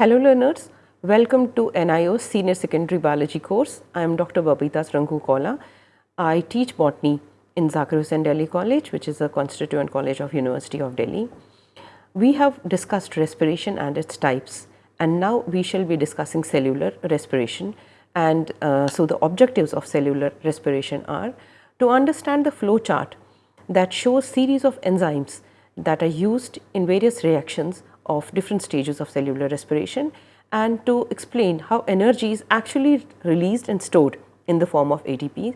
Hello learners, welcome to NIOS Senior Secondary Biology course. I am Dr. Babita Srangu. I teach botany in Zakir Husain Delhi College which is a constituent college of University of Delhi. We have discussed respiration and its types and now we shall be discussing cellular respiration and uh, so the objectives of cellular respiration are to understand the flow chart that shows series of enzymes that are used in various reactions of different stages of cellular respiration and to explain how energy is actually released and stored in the form of ATP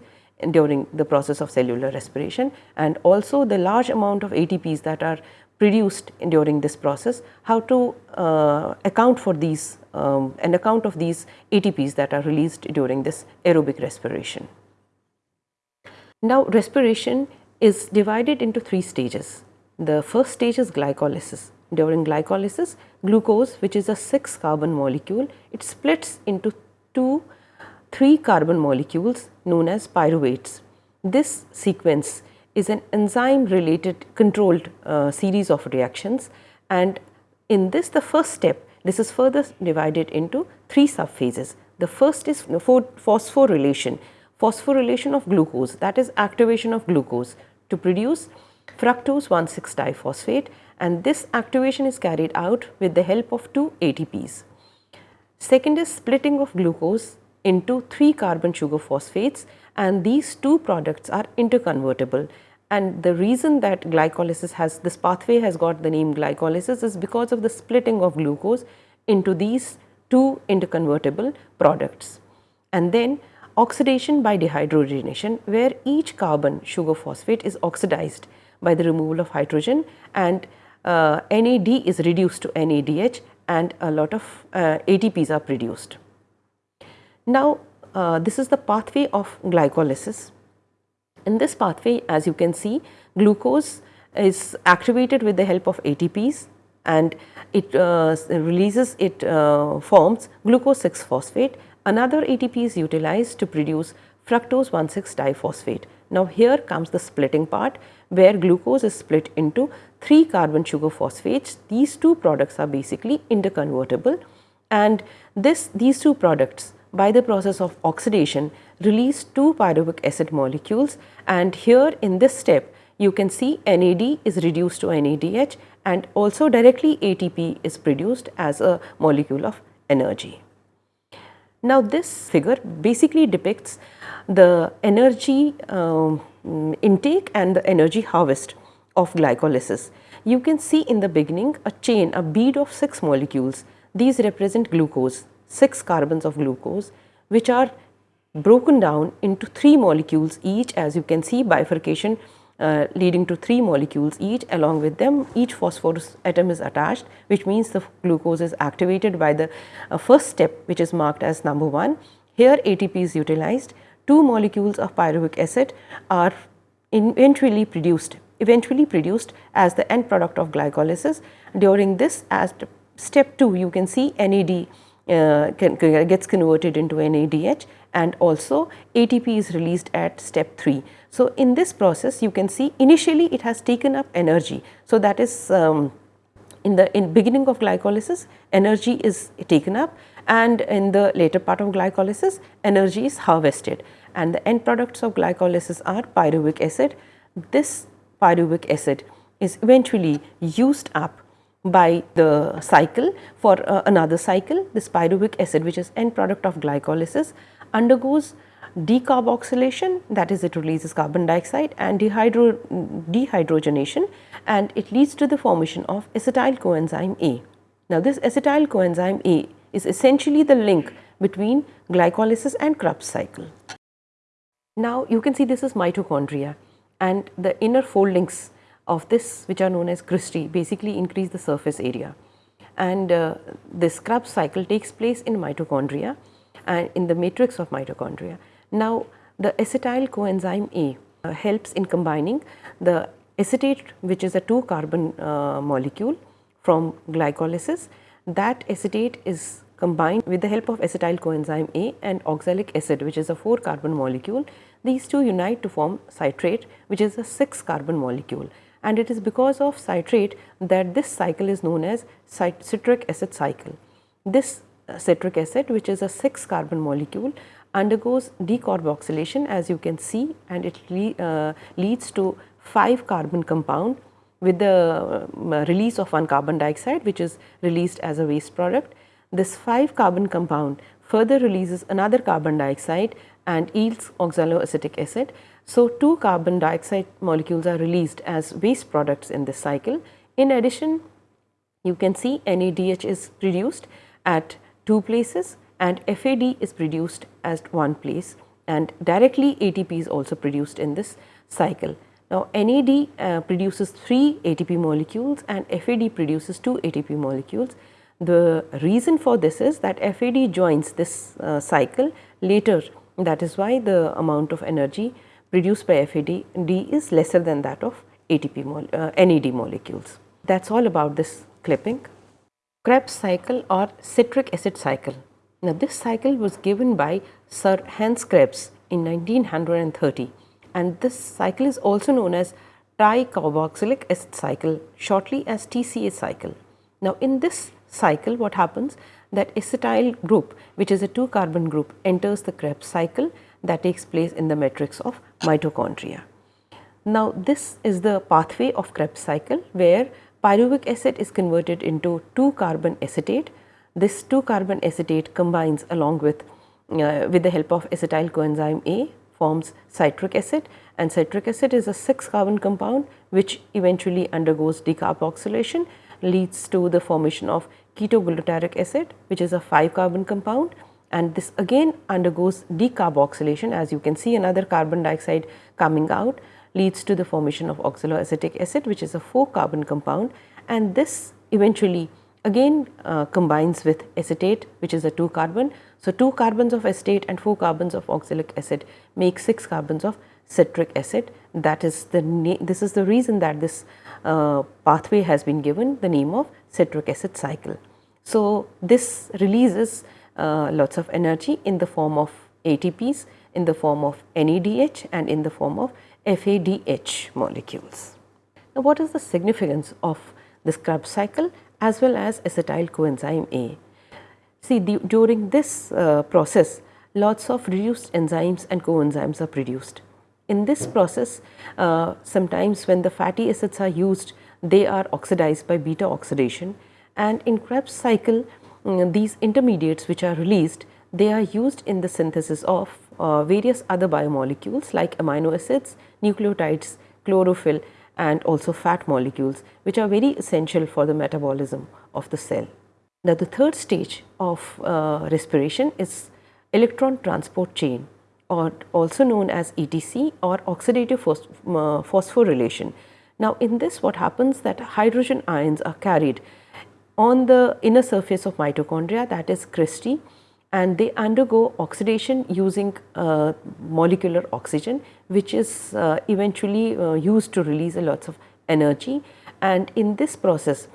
during the process of cellular respiration and also the large amount of ATPs that are produced during this process, how to uh, account for these um, an account of these ATPs that are released during this aerobic respiration. Now respiration is divided into three stages. The first stage is glycolysis. During glycolysis, glucose which is a 6 carbon molecule, it splits into two 3 carbon molecules known as pyruvates. This sequence is an enzyme related controlled uh, series of reactions and in this the first step this is further divided into three subphases. The first is phosphorylation, phosphorylation of glucose that is activation of glucose to produce fructose 1,6 diphosphate and this activation is carried out with the help of two ATPs. Second is splitting of glucose into 3 carbon sugar phosphates and these two products are interconvertible and the reason that glycolysis has this pathway has got the name glycolysis is because of the splitting of glucose into these two interconvertible products. And then oxidation by dehydrogenation where each carbon sugar phosphate is oxidized by the removal of hydrogen and uh, NAD is reduced to NADH and a lot of uh, ATPs are produced. Now, uh, this is the pathway of glycolysis. In this pathway as you can see glucose is activated with the help of ATPs and it uh, releases it uh, forms glucose 6 phosphate. Another ATP is utilized to produce fructose 1,6 diphosphate. Now here comes the splitting part where glucose is split into 3 carbon sugar phosphates. These two products are basically interconvertible and this these two products by the process of oxidation release two pyruvic acid molecules and here in this step you can see NAD is reduced to NADH and also directly ATP is produced as a molecule of energy. Now this figure basically depicts the energy um, intake and the energy harvest of glycolysis. You can see in the beginning a chain, a bead of 6 molecules. These represent glucose 6 carbons of glucose which are broken down into 3 molecules each as you can see bifurcation uh, leading to 3 molecules each along with them each phosphorus atom is attached which means the glucose is activated by the uh, first step which is marked as number 1. Here ATP is utilized, 2 molecules of pyruvic acid are eventually produced eventually produced as the end product of glycolysis. During this as step 2 you can see NAD uh, can, gets converted into NADH and also ATP is released at step 3. So, in this process you can see initially it has taken up energy. So, that is um, in the in beginning of glycolysis energy is taken up and in the later part of glycolysis energy is harvested and the end products of glycolysis are pyruvic acid. This pyruvic acid is eventually used up by the cycle for uh, another cycle this pyruvic acid which is end product of glycolysis undergoes decarboxylation that is it releases carbon dioxide and dehydro dehydrogenation and it leads to the formation of acetyl coenzyme A. Now this acetyl coenzyme A is essentially the link between glycolysis and Krebs cycle. Now you can see this is mitochondria and the inner foldings of this which are known as cristae basically increase the surface area and uh, this Krebs cycle takes place in mitochondria and in the matrix of mitochondria. Now the acetyl coenzyme A uh, helps in combining the acetate which is a 2 carbon uh, molecule from glycolysis that acetate is combined with the help of acetyl coenzyme A and oxalic acid which is a 4 carbon molecule. These two unite to form citrate which is a 6 carbon molecule and it is because of citrate that this cycle is known as citric acid cycle. this uh, citric acid which is a 6 carbon molecule undergoes decarboxylation as you can see and it le uh, leads to 5 carbon compound with the uh, release of one carbon dioxide which is released as a waste product. This 5 carbon compound further releases another carbon dioxide and yields oxaloacetic acid. So, 2 carbon dioxide molecules are released as waste products in this cycle. In addition, you can see NADH is produced at two places and FAD is produced at one place and directly ATP is also produced in this cycle. Now, NAD uh, produces 3 ATP molecules and FAD produces 2 ATP molecules. The reason for this is that FAD joins this uh, cycle later that is why the amount of energy produced by FAD D is lesser than that of ATP uh, NAD molecules. That is all about this clipping. Krebs cycle or citric acid cycle. Now, this cycle was given by Sir Hans Krebs in 1930 and this cycle is also known as tricarboxylic acid cycle shortly as TCA cycle. Now, in this cycle what happens that acetyl group which is a 2 carbon group enters the Krebs cycle that takes place in the matrix of mitochondria. Now, this is the pathway of Krebs cycle where pyruvic acid is converted into 2 carbon acetate. This 2 carbon acetate combines along with uh, with the help of acetyl coenzyme A forms citric acid. And citric acid is a 6 carbon compound which eventually undergoes decarboxylation leads to the formation of ketoglutaric acid which is a 5 carbon compound. And this again undergoes decarboxylation as you can see another carbon dioxide coming out leads to the formation of oxaloacetic acid which is a 4 carbon compound. And this eventually again uh, combines with acetate which is a 2 carbon. So, 2 carbons of acetate and 4 carbons of oxalic acid make 6 carbons of citric acid that is the this is the reason that this uh, pathway has been given the name of citric acid cycle. So, this releases uh, lots of energy in the form of ATPs, in the form of NADH and in the form of FADH molecules. Now, what is the significance of this Krebs cycle as well as acetyl coenzyme A? See, the, during this uh, process, lots of reduced enzymes and coenzymes are produced. In this process, uh, sometimes when the fatty acids are used, they are oxidized by beta oxidation and in Krebs cycle, um, these intermediates which are released, they are used in the synthesis of uh, various other biomolecules like amino acids, nucleotides, chlorophyll and also fat molecules which are very essential for the metabolism of the cell. Now, the third stage of uh, respiration is electron transport chain or also known as ETC or oxidative uh, phosphorylation. Now, in this what happens that hydrogen ions are carried on the inner surface of mitochondria that is cristae and they undergo oxidation using uh, molecular oxygen which is uh, eventually uh, used to release a lots of energy and in this process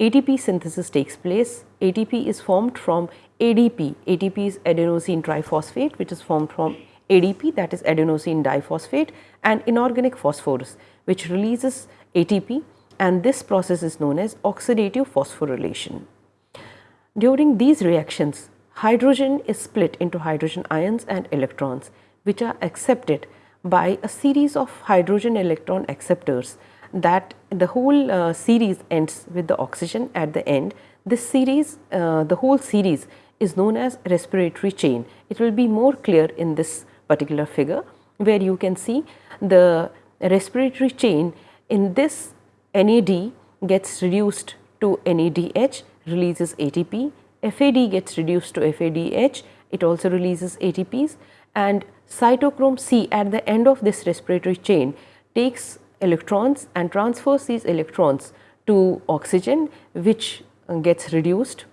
ATP synthesis takes place. ATP is formed from ADP, ATP is adenosine triphosphate which is formed from ADP that is adenosine diphosphate and inorganic phosphorus which releases ATP and this process is known as oxidative phosphorylation. During these reactions, hydrogen is split into hydrogen ions and electrons which are accepted by a series of hydrogen electron acceptors that the whole uh, series ends with the oxygen at the end. This series, uh, the whole series is known as respiratory chain. It will be more clear in this particular figure where you can see the respiratory chain in this NAD gets reduced to NADH releases ATP, FAD gets reduced to FADH it also releases ATPs and cytochrome C at the end of this respiratory chain takes electrons and transfers these electrons to oxygen which gets reduced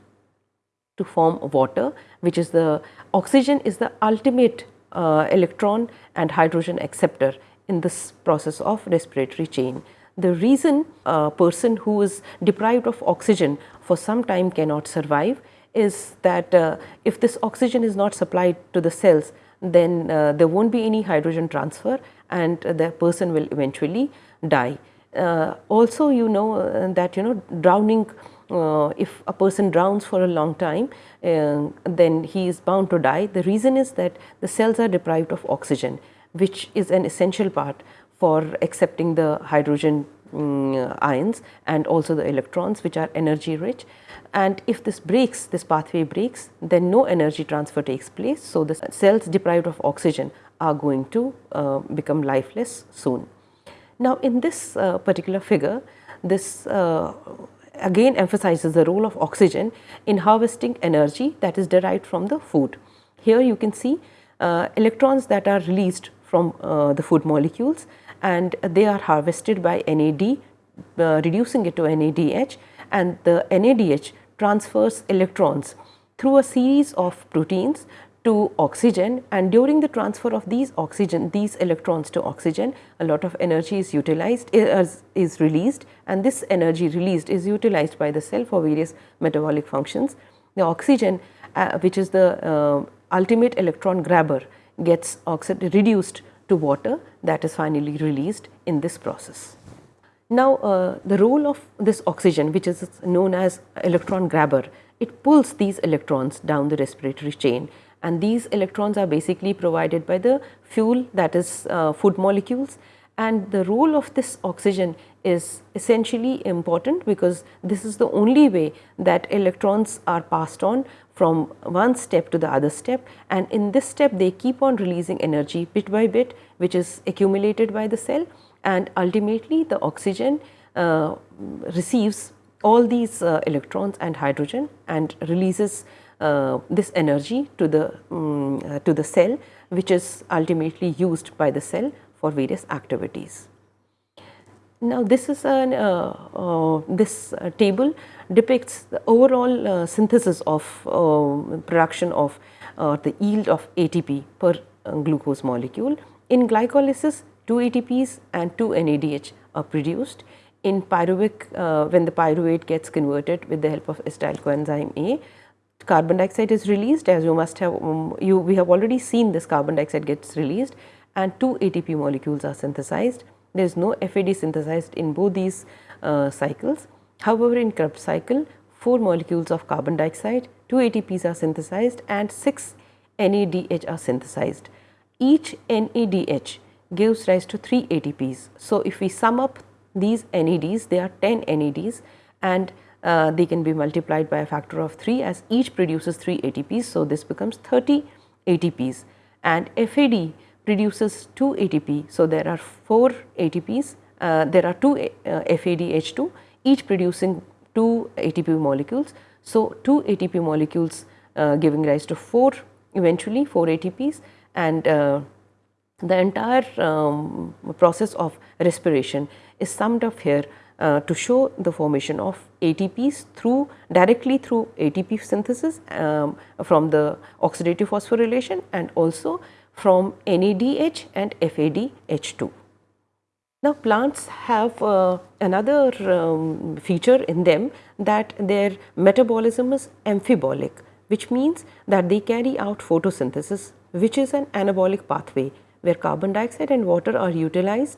to form water which is the oxygen is the ultimate uh, electron and hydrogen acceptor in this process of respiratory chain. The reason a person who is deprived of oxygen for some time cannot survive is that uh, if this oxygen is not supplied to the cells, then uh, there not be any hydrogen transfer and the person will eventually die. Uh, also you know uh, that you know drowning uh, if a person drowns for a long time, uh, then he is bound to die. The reason is that the cells are deprived of oxygen, which is an essential part for accepting the hydrogen um, ions and also the electrons which are energy rich and if this breaks this pathway breaks then no energy transfer takes place. So, the cells deprived of oxygen are going to uh, become lifeless soon. Now, in this uh, particular figure this uh, again emphasizes the role of oxygen in harvesting energy that is derived from the food. Here you can see uh, electrons that are released from uh, the food molecules and they are harvested by NAD uh, reducing it to NADH and the NADH transfers electrons through a series of proteins to oxygen. And during the transfer of these oxygen these electrons to oxygen a lot of energy is utilized is, is released. And this energy released is utilized by the cell for various metabolic functions. The oxygen uh, which is the uh, ultimate electron grabber gets reduced to water that is finally released in this process. Now, uh, the role of this oxygen which is known as electron grabber, it pulls these electrons down the respiratory chain and these electrons are basically provided by the fuel that is uh, food molecules and the role of this oxygen is essentially important because this is the only way that electrons are passed on from one step to the other step and in this step they keep on releasing energy bit by bit which is accumulated by the cell and ultimately the oxygen uh, receives all these uh, electrons and hydrogen and releases uh, this energy to the um, to the cell which is ultimately used by the cell for various activities. Now, this is an uh, uh, this uh, table depicts the overall uh, synthesis of uh, production of the yield of ATP per glucose molecule. In glycolysis, 2 ATPs and 2 NADH are produced. In pyruvic, when the pyruvate gets converted with the help of acetyl coenzyme A, carbon dioxide is released as you must have um, you we have already seen this carbon dioxide gets released and 2 ATP molecules are synthesized there is no FAD synthesized in both these uh, cycles. However, in Krebs cycle 4 molecules of carbon dioxide, 2 ATPs are synthesized and 6 NADH are synthesized. Each NADH gives rise to 3 ATPs. So, if we sum up these NADs, they are 10 NADs and uh, they can be multiplied by a factor of 3 as each produces 3 ATPs. So, this becomes 30 ATPs and FAD produces 2 ATP. So, there are 4 ATPs, uh, there are 2 uh, FADH2 each producing 2 ATP molecules. So, 2 ATP molecules uh, giving rise to 4 eventually 4 ATPs and uh, the entire um, process of respiration is summed up here uh, to show the formation of ATPs through directly through ATP synthesis um, from the oxidative phosphorylation and also from NADH and FADH2. Now plants have uh, another um, feature in them that their metabolism is amphibolic which means that they carry out photosynthesis which is an anabolic pathway where carbon dioxide and water are utilized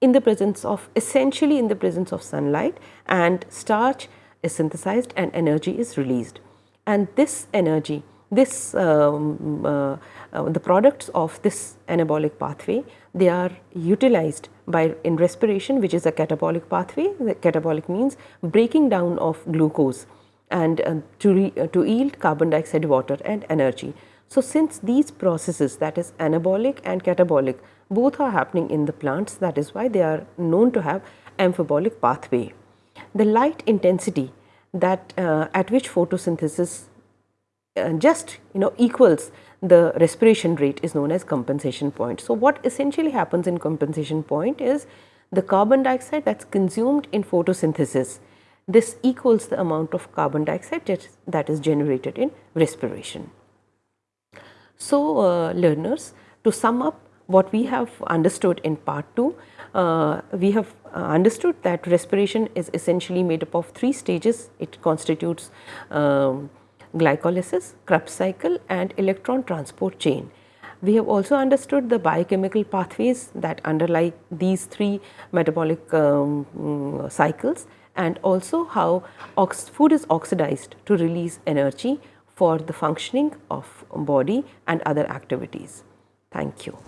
in the presence of essentially in the presence of sunlight and starch is synthesized and energy is released and this energy this um, uh, uh, the products of this anabolic pathway they are utilized by in respiration which is a catabolic pathway the catabolic means breaking down of glucose and uh, to, re, uh, to yield carbon dioxide water and energy. So, since these processes that is anabolic and catabolic both are happening in the plants that is why they are known to have amphibolic pathway. The light intensity that uh, at which photosynthesis just you know equals the respiration rate is known as compensation point. So, what essentially happens in compensation point is the carbon dioxide that is consumed in photosynthesis this equals the amount of carbon dioxide that is generated in respiration. So, uh, learners to sum up what we have understood in part 2, uh, we have uh, understood that respiration is essentially made up of three stages. It constitutes um, glycolysis, Krebs cycle and electron transport chain. We have also understood the biochemical pathways that underlie these three metabolic um, mm, cycles and also how food is oxidized to release energy for the functioning of body and other activities. Thank you.